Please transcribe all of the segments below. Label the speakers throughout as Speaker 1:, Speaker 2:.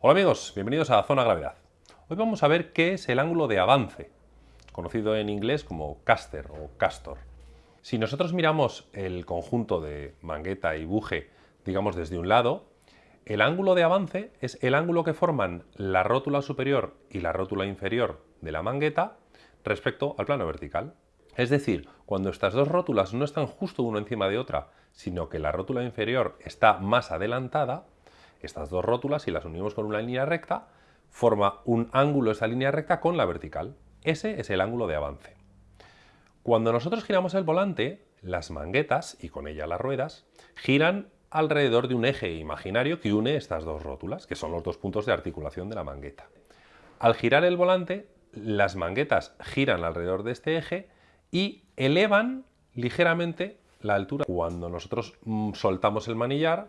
Speaker 1: Hola amigos, bienvenidos a Zona Gravedad. Hoy vamos a ver qué es el ángulo de avance, conocido en inglés como caster o castor. Si nosotros miramos el conjunto de mangueta y buje, digamos desde un lado, el ángulo de avance es el ángulo que forman la rótula superior y la rótula inferior de la mangueta respecto al plano vertical. Es decir, cuando estas dos rótulas no están justo una encima de otra, sino que la rótula inferior está más adelantada, estas dos rótulas, si las unimos con una línea recta, forma un ángulo esa línea recta con la vertical. Ese es el ángulo de avance. Cuando nosotros giramos el volante, las manguetas, y con ella las ruedas, giran alrededor de un eje imaginario que une estas dos rótulas, que son los dos puntos de articulación de la mangueta. Al girar el volante, las manguetas giran alrededor de este eje y elevan ligeramente la altura. Cuando nosotros mm, soltamos el manillar,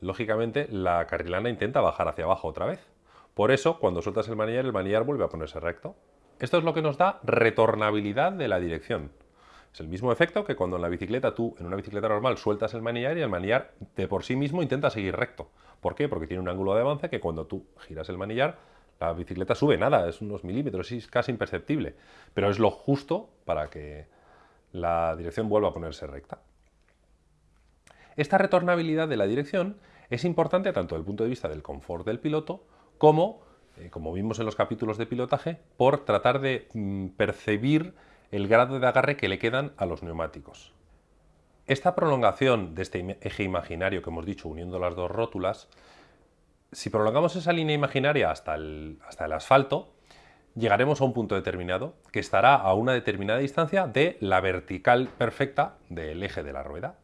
Speaker 1: lógicamente la carrilana intenta bajar hacia abajo otra vez. Por eso, cuando sueltas el manillar, el manillar vuelve a ponerse recto. Esto es lo que nos da retornabilidad de la dirección. Es el mismo efecto que cuando en la bicicleta tú, en una bicicleta normal, sueltas el manillar y el manillar de por sí mismo intenta seguir recto. ¿Por qué? Porque tiene un ángulo de avance que cuando tú giras el manillar, la bicicleta sube nada, es unos milímetros, es casi imperceptible. Pero es lo justo para que la dirección vuelva a ponerse recta. Esta retornabilidad de la dirección es importante tanto desde el punto de vista del confort del piloto como, eh, como vimos en los capítulos de pilotaje, por tratar de mm, percibir el grado de agarre que le quedan a los neumáticos. Esta prolongación de este eje imaginario que hemos dicho uniendo las dos rótulas, si prolongamos esa línea imaginaria hasta el, hasta el asfalto, llegaremos a un punto determinado que estará a una determinada distancia de la vertical perfecta del eje de la rueda.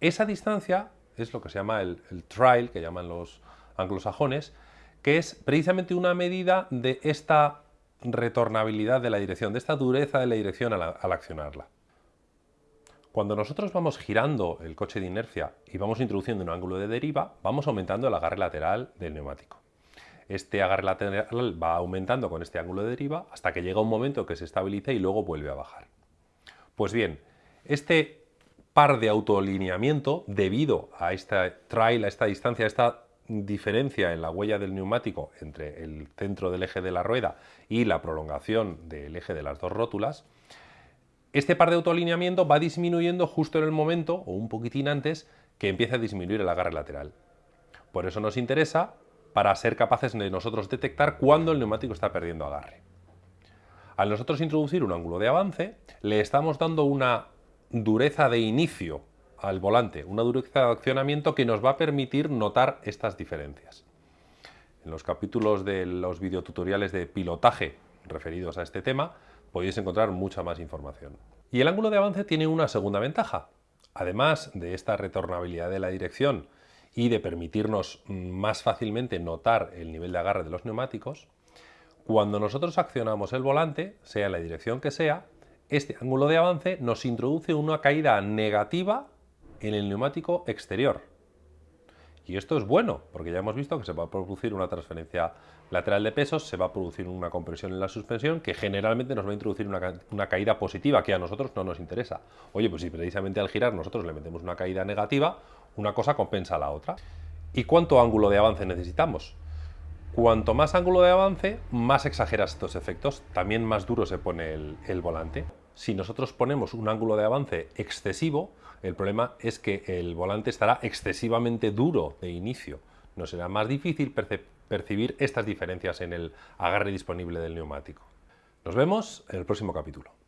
Speaker 1: Esa distancia es lo que se llama el, trail, que llaman los anglosajones, que es precisamente una medida de esta retornabilidad de la dirección, de esta dureza de la dirección al, al accionarla. Cuando nosotros vamos girando el coche de inercia y vamos introduciendo un ángulo de deriva, vamos aumentando el agarre lateral del neumático. Este agarre lateral va aumentando con este ángulo de deriva hasta que llega un momento que se estabiliza y luego vuelve a bajar. Pues bien, este par de autoalineamiento debido a esta trail, a esta distancia, a esta diferencia en la huella del neumático entre el centro del eje de la rueda y la prolongación del eje de las dos rótulas, este par de autoalineamiento va disminuyendo justo en el momento, o un poquitín antes, que empieza a disminuir el agarre lateral. Por eso nos interesa para ser capaces de nosotros detectar cuándo el neumático está perdiendo agarre. Al nosotros introducir un ángulo de avance, le estamos dando una dureza de inicio al volante, una dureza de accionamiento que nos va a permitir notar estas diferencias. En los capítulos de los videotutoriales de pilotaje referidos a este tema podéis encontrar mucha más información. Y el ángulo de avance tiene una segunda ventaja. Además de esta retornabilidad de la dirección y de permitirnos más fácilmente notar el nivel de agarre de los neumáticos, cuando nosotros accionamos el volante, sea la dirección que sea, este ángulo de avance nos introduce una caída negativa en el neumático exterior. Y esto es bueno, porque ya hemos visto que se va a producir una transferencia lateral de pesos, se va a producir una compresión en la suspensión, que generalmente nos va a introducir una, caída positiva, que a nosotros no nos interesa. Oye, pues si precisamente al girar nosotros le metemos una caída negativa, una cosa compensa a la otra. ¿Y cuánto ángulo de avance necesitamos? Cuanto más ángulo de avance, más exageras estos efectos, también más duro se pone el volante si nosotros ponemos un ángulo de avance excesivo, el problema es que el volante estará excesivamente duro de inicio. Nos será más difícil percibir estas diferencias en el agarre disponible del neumático. Nos vemos en el próximo capítulo.